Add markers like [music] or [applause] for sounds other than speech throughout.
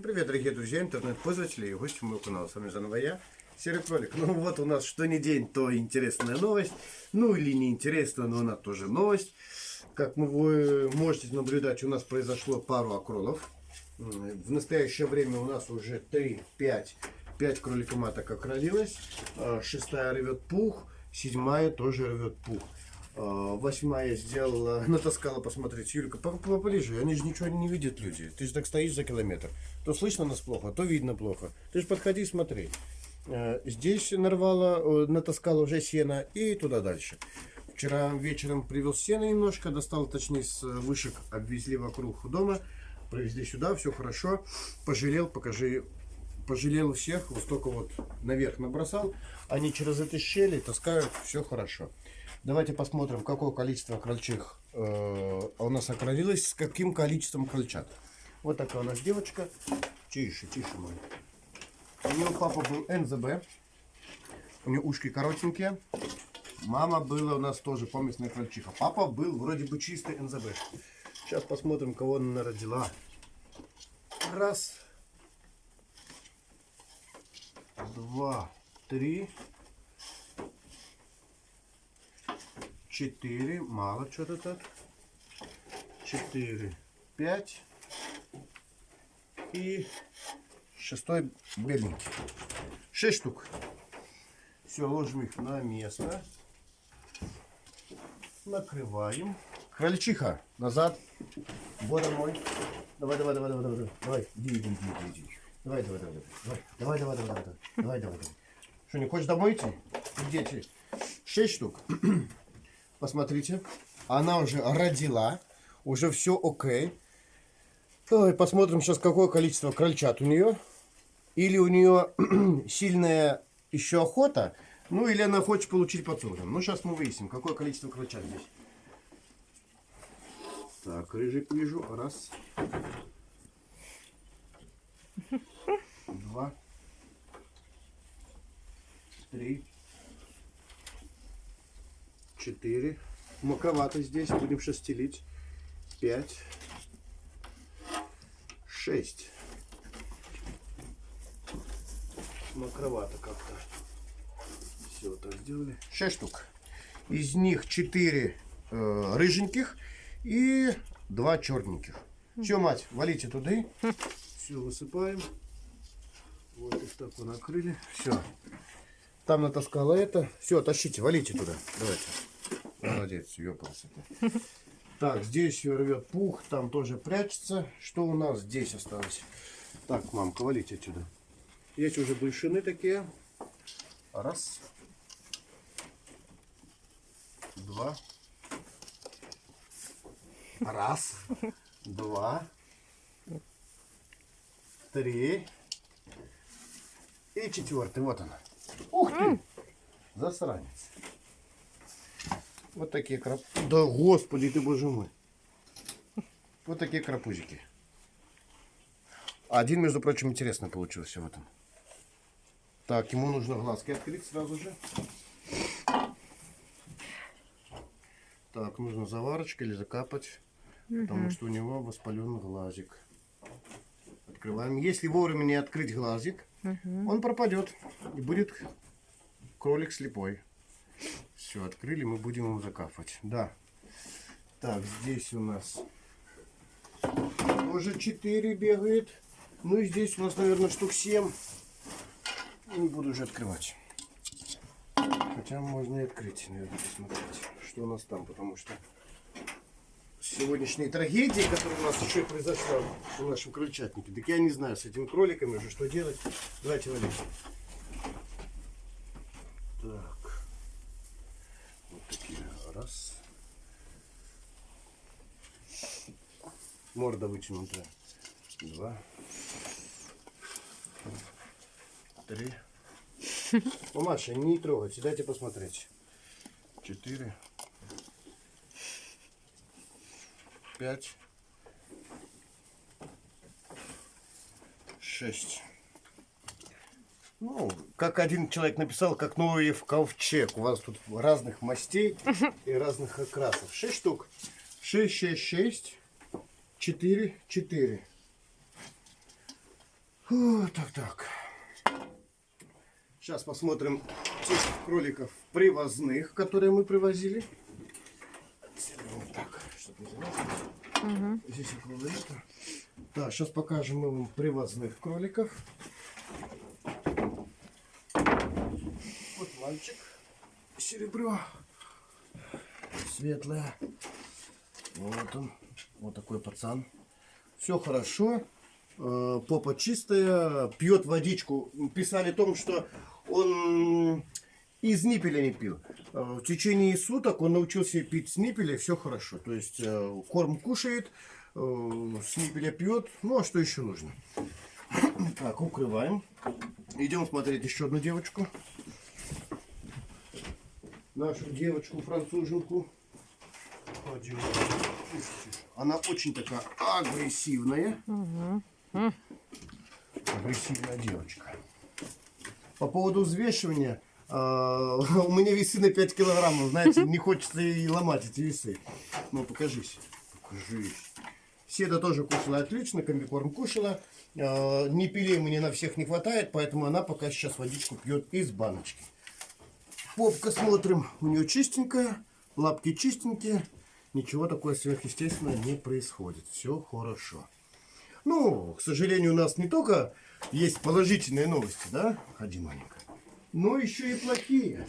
Привет, дорогие друзья, интернет-пользователи и гости моего канала. С вами заново я, Серый Кролик. Ну вот у нас что не день, то интересная новость. Ну или не интересная, но она тоже новость. Как вы можете наблюдать, у нас произошло пару окролов. В настоящее время у нас уже 3, 5, 5 кролика-маток окролилось. А, шестая рвет пух, седьмая тоже рвет пух. А, восьмая сделала, [laughs] натаскала посмотреть. Юлька, поближе, они же ничего не видят люди. Ты же так стоишь за километр. То слышно нас плохо, то видно плохо. Ты же подходи, смотри. А, здесь нарвала, натаскала уже сено и туда дальше. Вчера вечером привел сено немножко, достал, точнее, с вышек, обвезли вокруг дома, привезли сюда, все хорошо. Пожалел, покажи, пожалел всех, вот столько вот наверх набросал. Они через эти щели таскают, все хорошо. Давайте посмотрим, какое количество крольчих э, у нас окролилось, с каким количеством крольчат. Вот такая у нас девочка. Тише, тише, мой. У нее папа был НЗБ. У нее ушки коротенькие. Мама была у нас тоже поместная крольчиха. Папа был вроде бы чистый НЗБ. Сейчас посмотрим, кого она родила. Раз. Два. Три. Четыре, мало что-то так. Четыре, пять и шестой беленький. Шесть штук. Все, ложим их на место. Накрываем. Крольчиха, назад. Вот мой. Давай, давай, давай, давай, давай, давай. Иди, иди, иди, иди. Давай, давай, давай, давай. Давай, давай, давай, давай, давай, давай, давай. Что, не хочешь домой идти? Где Шесть штук. Посмотрите, она уже родила, уже все окей. Давай посмотрим сейчас, какое количество крольчат у нее. Или у нее [clears throat] сильная еще охота, ну или она хочет получить под Ну, сейчас мы выясним, какое количество крольчат здесь. Так, рыжик вижу. Раз. Два. Три четыре. Маковато здесь. Будем шестелить. Пять. Шесть. Макровато как-то. Все, так сделали. Шесть штук. Из них четыре э, рыженьких и два черненьких. Все, мать, валите туда. Все, высыпаем. Вот их так вот накрыли. Все. Там натаскала это. Все, тащите, валите туда. Давайте. Молодец, ёпался Так, здесь рвет пух, там тоже прячется. Что у нас здесь осталось? Так, мамка, валите отсюда. Есть уже большины такие. Раз. Два. Раз. Два. Три. И четвертый. Вот она. Ух ты! Засранец. Вот такие крап... Да господи ты боже мой. Вот такие крапузики. Один, между прочим, интересно получился в этом. Так, ему нужно глазки открыть сразу же. Так, нужно заварочкой или закапать, угу. потому что у него воспален глазик. Открываем. Если вовремя не открыть глазик, угу. он пропадет и будет кролик слепой. Все, открыли, мы будем его закапывать. Да. Так, здесь у нас уже 4 бегает. Ну и здесь у нас, наверное, штук 7. Не буду уже открывать. Хотя можно и открыть, наверное, посмотреть, что у нас там, потому что сегодняшней трагедии, которая у нас еще произошла в нашем крольчатнике, так я не знаю, с этими кроликами уже что делать. Давайте валить. Так. Раз. Морда вытянутая. Два. Три. Ну, Маша, не трогайте, дайте посмотреть. Четыре. Пять. Шесть. Ну, как один человек написал, как Ноев ковчег. У вас тут разных мастей и разных окрасов. Шесть штук. Шесть, шесть, шесть. Четыре, четыре. Так, так. Сейчас посмотрим тех кроликов привозных, которые мы привозили. Вот заметить. Здесь около. Так, сейчас покажем мы вам привозных кроликов. Вот мальчик. Серебро. Светлое. Вот он. Вот такой пацан. Все хорошо. Э, Попа чистая. Пьет водичку. Писали о том, что он из ниппеля не пил. Э, В течение суток он научился пить с ниппеля, все хорошо. То есть э, корм кушает, э, с ниппеля пьет. Ну а что еще нужно? [clears throat] Так, укрываем. Идем смотреть еще одну девочку. Нашу девочку-француженку. Она очень такая агрессивная. Агрессивная девочка. По поводу взвешивания. А, [laughs] у меня весы на 5 килограммов. Знаете, не хочется и ломать эти весы. Ну, покажись. Покажись. Седа тоже кушала отлично, комбикорм кушала. А, Не пилей мне на всех не хватает, поэтому она пока сейчас водичку пьет из баночки. Попка смотрим, у нее чистенькая, лапки чистенькие. Ничего такое сверхъестественного не происходит. Все хорошо. Ну, к сожалению, у нас не только есть положительные новости, да, ходи маленько, но еще и плохие.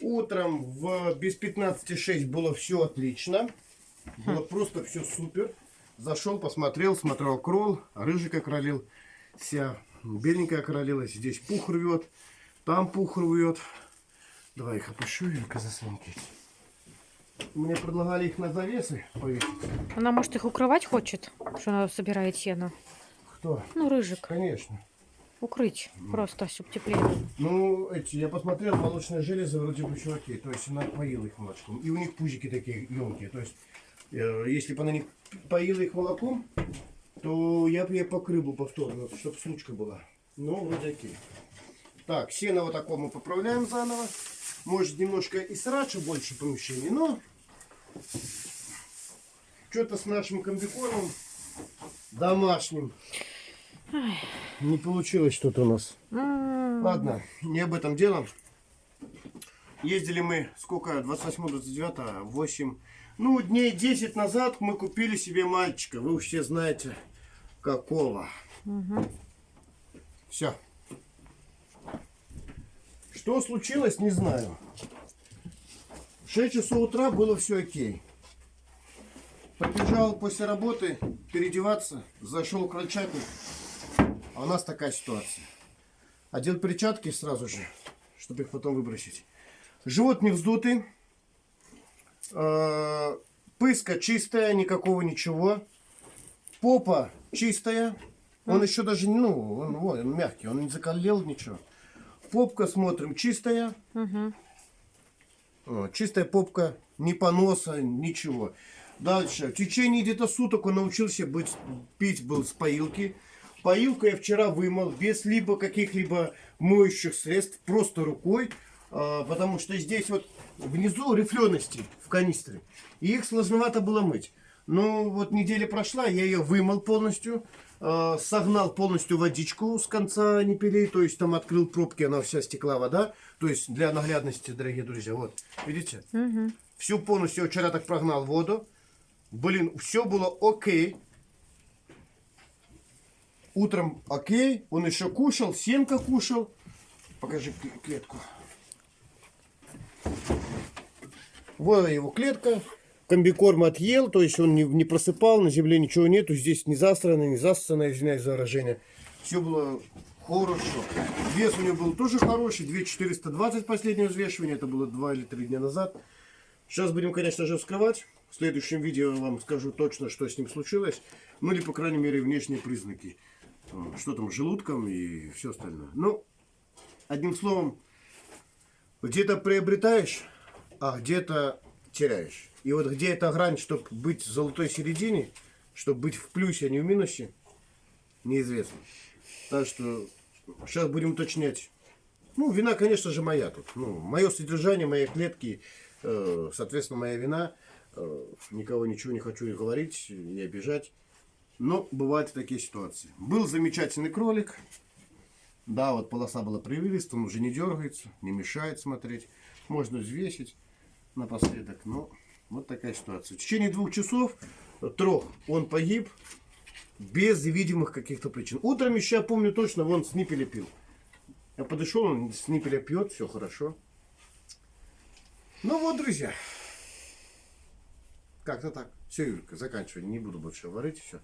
Утром в без 15.6 было все отлично. Было просто все супер. Зашел, посмотрел, смотрел крол, рыжик окролил, вся беленькая окролилась. Здесь пух рвет, там пух рвет. Давай их опущу, Юлька, заслонки. Мне предлагали их на завесы повесить. Она, может, их укрывать хочет, что она собирает сено. Кто? Ну, рыжик. Конечно. Укрыть просто, чтобы теплее. было. Ну, эти, я посмотрел, молочные железы вроде бы все окей. То есть она поила их молочком. И у них пузики такие емкие. То есть, э, если бы она не поила их молоком, то я бы ей покрыл бы повторно, чтобы случка была. Ну, вроде окей. Так, сено вот такое мы поправляем заново. Может, немножко и срача больше помещений, но что-то с нашим комбикормом домашним не получилось что-то у нас. М, Ладно, не об этом дело. Ездили мы, сколько, 28-29, 8, ну, дней 10 назад мы купили себе мальчика. Вы уж все знаете, какого. Все. Что случилось, не знаю. В 6 часов утра было все окей. Побежал после работы переодеваться, зашел к крольчатник. А у нас такая ситуация. Одел перчатки сразу же, чтобы их потом выбросить. Живот не вздутый. Э, Пыска чистая, никакого ничего. Попа чистая. Он еще даже, ну, он, вот, он мягкий, он не закалел ничего. Попка, смотрим, чистая. О, чистая попка, ни поноса, ничего. Дальше. В течение где-то суток он научился быть, пить был с поилки. Поилку я вчера вымыл без либо каких-либо моющих средств, просто рукой. а, потому что здесь вот внизу рифлености в канистре. И их сложновато было мыть. Ну вот неделя прошла, я ее вымыл полностью. а, согнал полностью водичку с конца непилей. То есть там открыл пробки, она вся стекла вода. То есть для наглядности, дорогие друзья. Вот, видите? Мгм. Всю полностью вчера так прогнал воду. Блин, все было окей. Утром окей. Он еще кушал, семка кушал. Покажи кле- клетку. Вот его клетка. Комбикорм отъел, то есть он не, не просыпал, на земле ничего нету. Здесь не засрано, не засрано, извиняюсь за выражение. Все было хорошо. Вес у него был тоже хороший, 2420 последнее взвешивание, это было 2 или 3 дня назад. Сейчас будем, конечно же, вскрывать. В следующем видео я вам скажу точно, что с ним случилось. Ну или, по крайней мере, внешние признаки. Э, Что там желудком и все остальное. Ну, одним словом, где-то приобретаешь, а где-то теряешь. И вот где эта грань, чтобы быть в золотой середине, чтобы быть в плюсе, а не в минусе, неизвестно. Так что сейчас будем уточнять. Ну, вина, конечно же, моя тут. Ну, мое содержание, мои клетки, э, соответственно, моя вина. Э, никого ничего не хочу и говорить, и обижать. Но бывают и такие ситуации. Был замечательный кролик. Да, вот полоса была привилиста, он уже не дергается, не мешает смотреть. Можно взвесить напоследок. Но вот такая ситуация. В течение двух часов, трех, он погиб без видимых каких-то причин. Утром еще, я помню точно, вон с ниппеля пил. Я подошел, он с ниппеля пьет, все хорошо. Ну вот, друзья. Как-то так. Все, Юлька, заканчивай. Не буду больше говорить. Все.